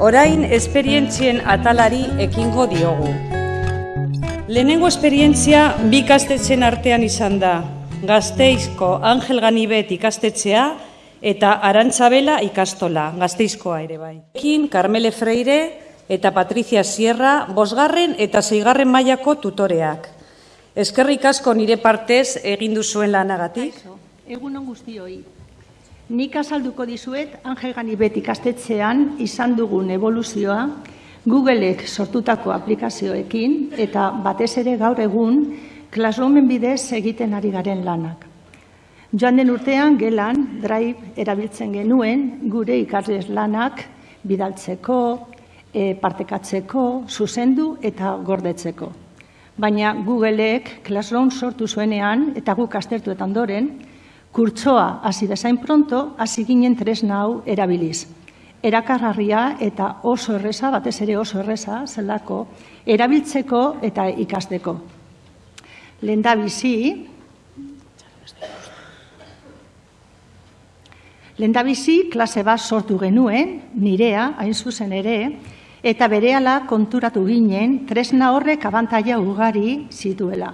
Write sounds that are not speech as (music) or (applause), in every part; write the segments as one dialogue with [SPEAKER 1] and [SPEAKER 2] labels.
[SPEAKER 1] Orain esperientzien atalari ekingo diogu. Lehenengo esperientzia bi ikastetxen artean izan da. Gazteizko Angel Ganibet ikastetxea eta Arantzabela ikastola, Gazteizkoa ere bai. Ekin Carmele Freire eta Patricia Sierra bosgarren eta zeigarren mailako tutoreak. Eskerrik asko nire partez egin duzuen lanagatik.
[SPEAKER 2] Egun on guztioi. Nik azalduko dizuet Angel Ganibet ikastetxean izan dugun evoluzioa Googleek sortutako aplikazioekin eta batez ere gaur egun Classroomen bidez egiten ari garen lanak. Joan den urtean gelan Drive erabiltzen genuen gure ikasles lanak bidaltzeko, e, partekatzeko, zuzendu eta gordetzeko. Baina Googleek Classroom sortu zuenean eta guk astertu eta ondoren, kurtsoa hasi bezain pronto, hasi ginen tresna hau erabiliz. Erakargarria eta oso erresa, batez ere oso erresa, zelako, erabiltzeko eta ikasteko. Lenda bizi, Lenda bizi, klase bat sortu genuen, nirea, hain zuzen ere, eta berehala konturatu ginen, tresna horrek abantaia ugari zituela.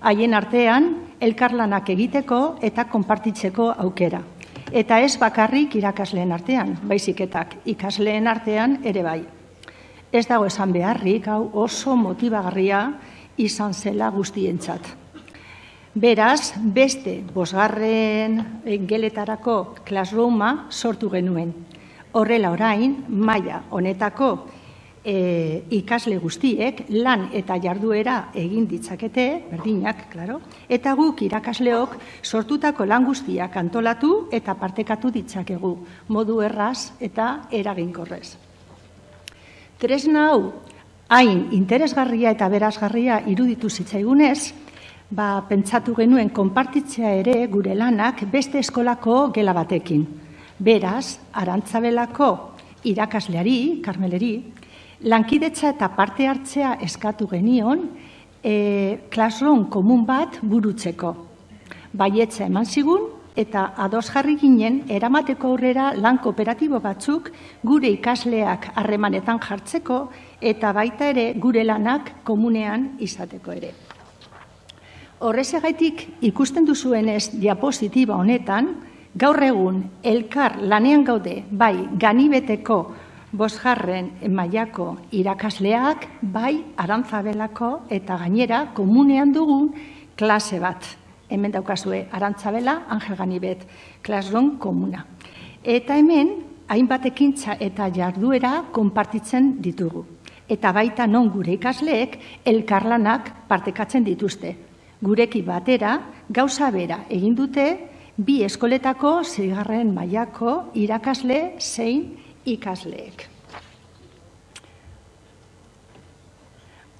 [SPEAKER 2] Haien artean, elkarlanak egiteko eta konpartitzeko aukera. Eta ez bakarrik irakasleen artean, baiziketak ikasleen artean ere bai. Ez dago esan beharrik, hau oso motibagarria izan zela guztientzat. Beraz, beste bosgarren geletarako klasrooma sortu genuen. Horrela orain, maila honetako e, ikasle guztiek lan eta jarduera egin ditzakete, berdinak, claro, eta guk irakasleok sortutako lan guztiak antolatu eta partekatu ditzakegu, modu erraz eta eraginkorrez. Tresna hau, hain interesgarria eta berazgarria iruditu zitzaigunez, ba, pentsatu genuen konpartitzea ere gure lanak beste eskolako gela batekin. Beraz, arantzabelako irakasleari, karmeleri, lankidetza eta parte hartzea eskatu genion, e, classroom komun bat burutzeko. Baietza eman zigun, eta ados jarri ginen, eramateko aurrera lan kooperatibo batzuk gure ikasleak harremanetan jartzeko, eta baita ere gure lanak komunean izateko ere. Horrezegaitik ikusten duzuenez diapositiba honetan, gaur egun elkar lanean gaude bai ganibeteko bosgarren mailako irakasleak, bai arantzabelako eta gainera komunean dugun klase bat. Hemen daukazue arantzabela, Angel Ganibet, klasron komuna. Eta hemen, hainbat ekintza eta jarduera konpartitzen ditugu. Eta baita non gure ikasleek elkarlanak partekatzen dituzte. Gureki batera, gauza bera egin dute, bi eskoletako zigarren mailako irakasle zein ikasleek.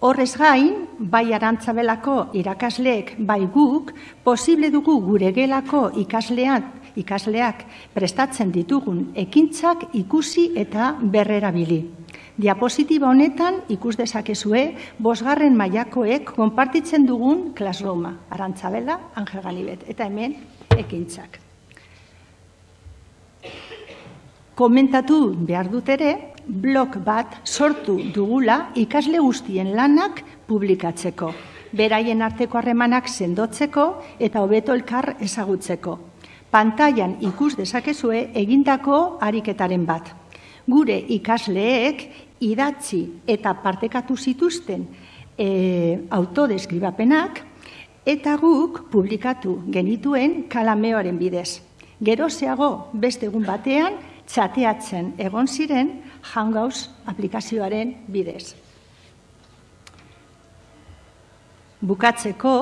[SPEAKER 2] Horrez gain, bai arantzabelako irakasleek, bai guk, posible dugu gure gelako ikaslean, ikasleak prestatzen ditugun ekintzak ikusi eta berrerabili. Diapositiba honetan ikus dezakezue bosgarren mailakoek konpartitzen dugun klasroma, arantzabela, Angel Ganibet, eta hemen ekintzak. Komentatu behar dut ere, blog bat sortu dugula ikasle guztien lanak publikatzeko. Beraien arteko harremanak sendotzeko eta hobeto elkar ezagutzeko. Pantailan ikus dezakezue egindako ariketaren bat. Gure ikasleek idatzi eta partekatu zituzten e, autodeskribapenak eta guk publikatu genituen kalameoaren bidez. Gerozeago beste egun batean txateatzen egon ziren Hangouts aplikazioaren bidez. Bukatzeko,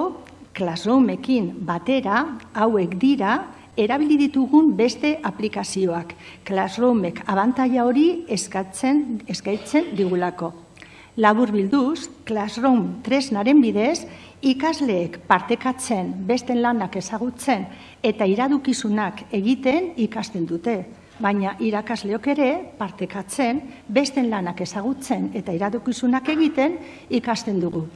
[SPEAKER 2] Classroomekin batera, hauek dira, erabili ditugun beste aplikazioak. Classroomek abantaia hori eskatzen, eskatzen digulako. Labur bilduz, Classroom tresnaren bidez, ikasleek partekatzen, besten lanak ezagutzen eta iradukizunak egiten ikasten dute baina irakasleok ere partekatzen, besten lanak ezagutzen eta iradokizunak egiten ikasten dugu.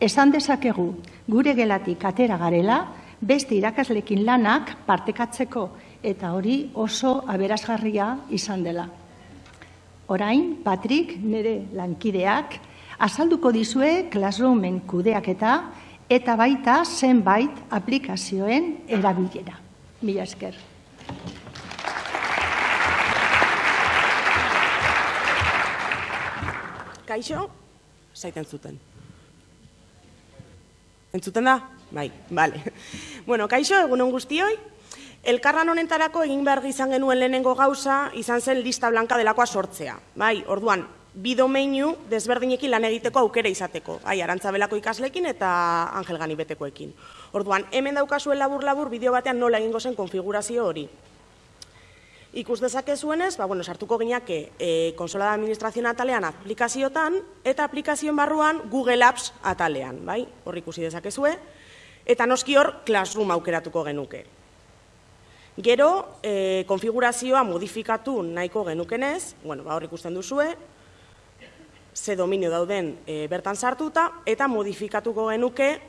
[SPEAKER 2] Esan dezakegu gure gelatik atera garela, beste irakaslekin lanak partekatzeko eta hori oso aberazgarria izan dela. Orain, Patrik, nire lankideak, azalduko dizue Classroomen kudeaketa eta baita zenbait aplikazioen erabilera. Mila esker.
[SPEAKER 3] Kaixo, zaiten zuten. Entzuten da? Bai, bale. (laughs) Bueno, kaixo, egunon guztioi. Elkarran honentarako egin behar izan genuen lehenengo gauza, izan zen lista blanka delakoa sortzea. Bai, orduan, bi domeinu desberdinekin lan egiteko aukera izateko. Bai, arantzabelako ikaslekin eta Angel Gani betekoekin. Orduan, hemen daukazuen labur-labur bideo batean nola egingo zen konfigurazio hori. Ikus dezake zuenez, ba, bueno, sartuko gineake e, konsola da administrazioan atalean aplikaziotan eta aplikazioen barruan Google Apps atalean, bai? Hor ikusi dezakezue. Eta noski hor Classroom aukeratuko genuke. Gero, e, konfigurazioa modifikatu nahiko genukenez, bueno, ba, hor ikusten duzue, ze dominio dauden e, bertan sartuta, eta modifikatuko genuke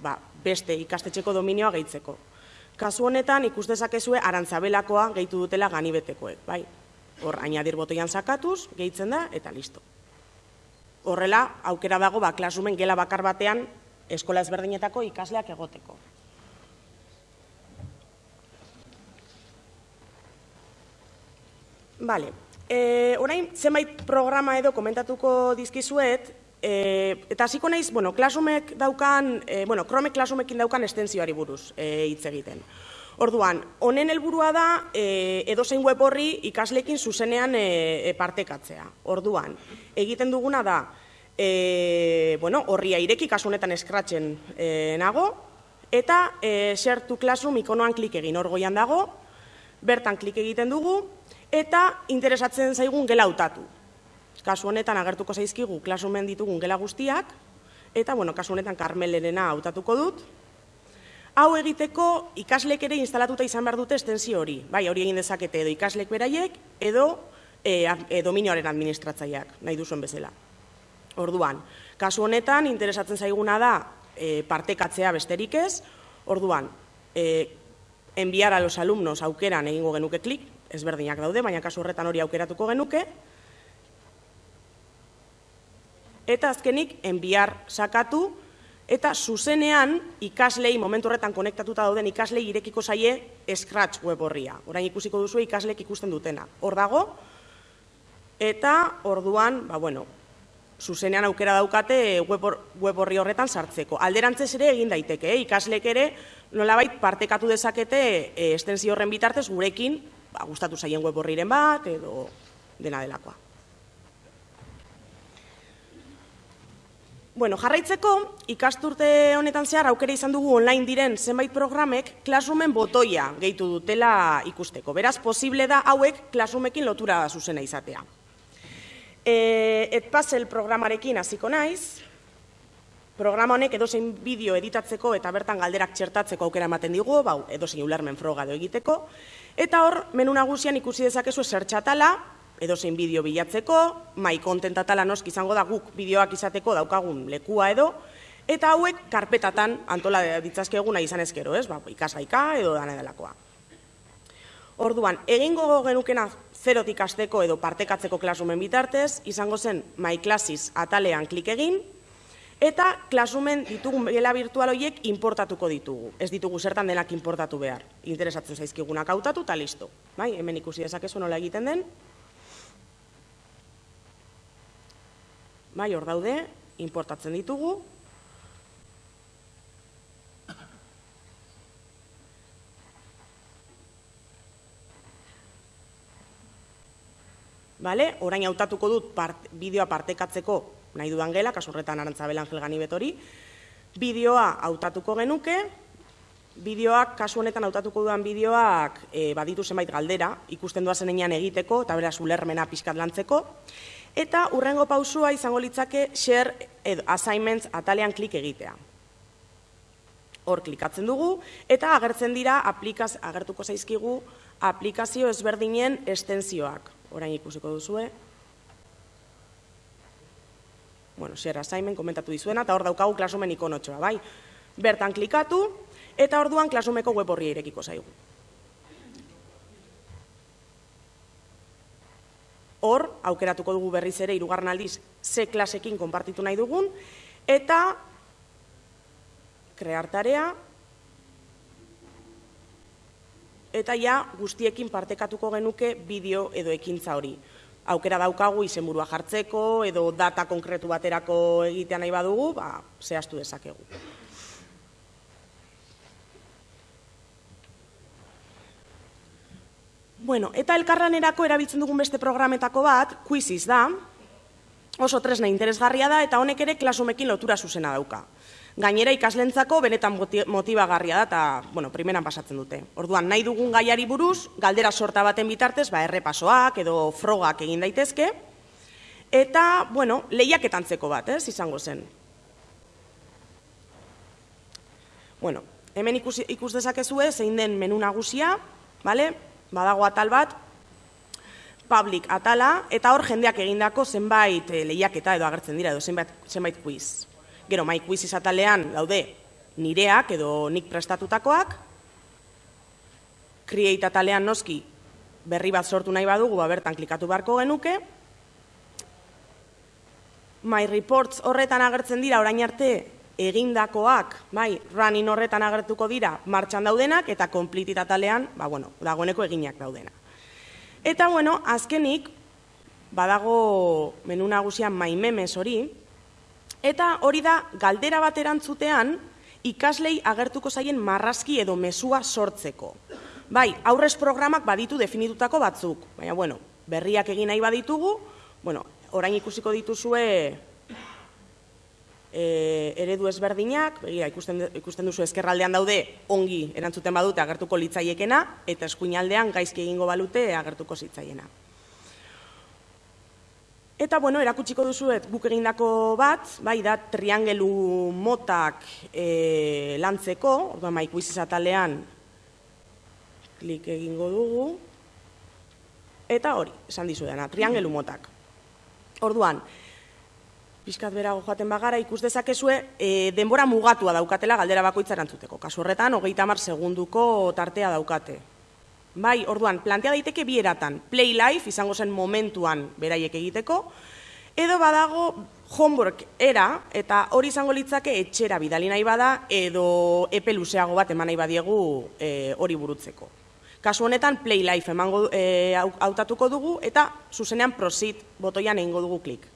[SPEAKER 3] ba, beste ikastetxeko dominioa gehitzeko. Kasu honetan ikus dezakezue arantzabelakoa gehitu dutela ganibetekoek, bai? Hor ainadir botoian sakatuz, gehitzen da eta listo. Horrela, aukera dago ba klasumen gela bakar batean eskola ezberdinetako ikasleak egoteko. Vale. Eh, orain zenbait programa edo komentatuko dizkizuet, E, eta hasiko naiz, bueno, klasumek daukan, e, bueno, Chrome klasumekin daukan estentzioari buruz e, hitz egiten. Orduan, honen helburua da e, edozein web horri ikaslekin zuzenean e, partekatzea. Orduan, egiten duguna da, e, bueno, horria ireki kasunetan eskratzen e, nago, eta e, share to classroom ikonoan klik egin orgoian dago, bertan klik egiten dugu, eta interesatzen zaigun gela hautatu. Kasu honetan agertuko zaizkigu klasumen ditugun gela guztiak, eta, bueno, kasu honetan karmelerena hautatuko dut. Hau egiteko ikaslek ere instalatuta izan behar dute estensio hori. Bai, hori egin dezakete edo ikaslek beraiek, edo e, e, dominioaren administratzaileak, nahi duzuen bezala. Orduan, kasu honetan interesatzen zaiguna da e, partekatzea besterik ez, orduan, e, enviar a los alumnos aukeran egingo genuke klik, ezberdinak daude, baina kasu horretan hori aukeratuko genuke, eta azkenik enbiar sakatu eta zuzenean ikaslei momentu horretan konektatuta dauden ikaslei irekiko zaie Scratch web horria. Orain ikusiko duzu ikaslek ikusten dutena. Hor dago eta orduan, ba bueno, zuzenean aukera daukate web, horri horretan sartzeko. Alderantzez ere egin daiteke, eh? ikaslek ere nolabait partekatu dezakete e, estensio horren bitartez gurekin, ba, gustatu zaien web horriren bat edo dena delakoa. Bueno, jarraitzeko, ikasturte honetan zehar aukera izan dugu online diren zenbait programek Classroomen botoia gehitu dutela ikusteko. Beraz, posible da hauek Classroomekin lotura zuzena izatea. E, Edpuzzle programarekin hasiko naiz, programa honek edozein bideo editatzeko eta bertan galderak txertatzeko aukera ematen digu, bau, edozein ulermen froga egiteko, eta hor, menu nagusian ikusi dezakezu zertxatala, edo zein bideo bilatzeko, mai kontentatala noski izango da guk bideoak izateko daukagun lekua edo, eta hauek karpetatan antola ditzazkeguna izan ezkero, ez? Ba, ikasgaika edo dana delakoa. Orduan, egingo genukena zerotik asteko edo partekatzeko klasumen bitartez, izango zen My Classes atalean klik egin, eta klasumen ditugun gela virtual horiek importatuko ditugu. Ez ditugu zertan denak importatu behar. Interesatzen zaizkigunak hautatu eta listo. Bai, hemen ikusi dezakezu nola egiten den, bai hor daude, importatzen ditugu. Vale, orain hautatuko dut part, bideoa partekatzeko nahi dudan gela, kasurretan arantzabel angel gani betori. Bideoa hautatuko genuke, bideoak, kasu honetan hautatuko dudan bideoak e, baditu zenbait galdera, ikusten duazen egiteko, eta beraz ulermena pixkat lantzeko. Eta urrengo pausua izango litzake share assignments atalean klik egitea. Hor klikatzen dugu eta agertzen dira aplikaz, agertuko zaizkigu aplikazio ezberdinen estentzioak. Orain ikusiko duzue. Bueno, share assignment komentatu dizuena eta hor daukagu klasumen ikonotxoa, bai? Bertan klikatu eta orduan klasumeko web horri irekiko zaigu. Hor, aukeratuko dugu berriz ere irugarren aldiz ze klasekin konpartitu nahi dugun, eta krear tarea, eta ja guztiekin partekatuko genuke bideo edo ekintza hori. Aukera daukagu izenburua jartzeko edo data konkretu baterako egitea nahi badugu, ba, zehaztu dezakegu. Bueno, eta elkarlanerako erabiltzen dugun beste programetako bat, Quizzes da, oso tresna interesgarria da eta honek ere klasumekin lotura zuzena dauka. Gainera ikaslentzako benetan motibagarria da eta, bueno, primeran pasatzen dute. Orduan, nahi dugun gaiari buruz, galdera sorta baten bitartez, ba, errepasoak edo frogak egin daitezke, eta, bueno, lehiaketantzeko bat, ez, izango zen. Bueno, hemen ikus, ikus dezakezue, zein den menu nagusia, bale? Badago atal bat, public atala, eta hor jendeak egindako zenbait e, lehiaketa edo agertzen dira, edo zenbait, zenbait quiz. Gero, mai quiz izatalean daude nireak edo nik prestatutakoak, create atalean noski berri bat sortu nahi badugu, ba, bertan klikatu beharko genuke, My reports horretan agertzen dira orain arte egindakoak, bai, running horretan agertuko dira martxan daudenak eta completed atalean, ba bueno, dagoeneko eginak daudena. Eta bueno, azkenik badago menu nagusian my memes hori eta hori da galdera bat erantzutean ikaslei agertuko zaien marrazki edo mesua sortzeko. Bai, aurrez programak baditu definitutako batzuk, baina bueno, berriak egin nahi baditugu, bueno, orain ikusiko dituzue e, eredu ezberdinak, begira, ikusten, ikusten duzu ezkerraldean daude ongi erantzuten badute agertuko litzaiekena, eta eskuinaldean gaizki egingo balute agertuko zitzaiena. Eta, bueno, erakutsiko duzuet guk egindako bat, bai da triangelu motak e, lantzeko, orduan maik izatalean klik egingo dugu, eta hori, esan dizu dena, triangelu motak. Orduan, pixkat berago joaten bagara, ikus dezakezue, e, denbora mugatua daukatela galdera bakoitza erantzuteko. Kasu horretan, hogeita mar segunduko tartea daukate. Bai, orduan, plantea daiteke bi eratan. Play life, izango zen momentuan beraiek egiteko, edo badago homework era, eta hori izango litzake etxera bidali nahi bada, edo epe luzeago bat eman nahi badiegu e, hori burutzeko. Kasu honetan, play life emango, e, hautatuko dugu, eta zuzenean proceed botoian egingo dugu klik.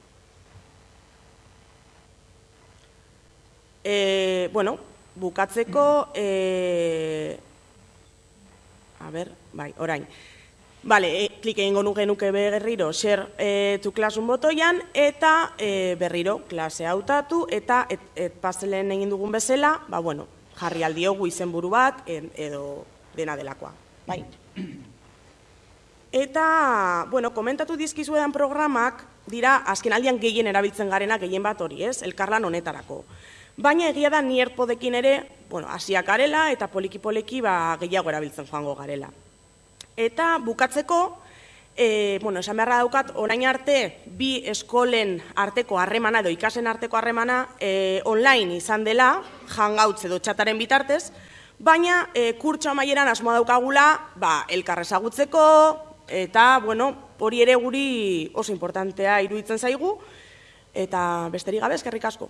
[SPEAKER 3] E, bueno, bukatzeko, e, a ber, bai, orain. Vale, e, klik egingo nuke berriro share e, to classroom botoian eta e, berriro klase hautatu eta et, et pastelen egin dugun bezala, ba bueno, jarri aldiogu izenburu bat edo dena delakoa. Bai. Eta, bueno, komentatu dizkizuedan programak dira azken aldian gehien erabiltzen garena gehien bat hori, ez? Elkarlan honetarako. Baina egia da ni erpodekin ere, bueno, hasiak garela eta poliki-poliki ba, gehiago erabiltzen joango garela. Eta bukatzeko, e, bueno, esan beharra daukat, orain arte bi eskolen arteko harremana edo ikasen arteko harremana e, online izan dela, hangouts edo txataren bitartez, baina e, kurtso amaieran asmoa daukagula ba, elkarrezagutzeko, eta, bueno, hori ere guri oso importantea iruditzen zaigu, eta besterik gabe, eskerrik asko.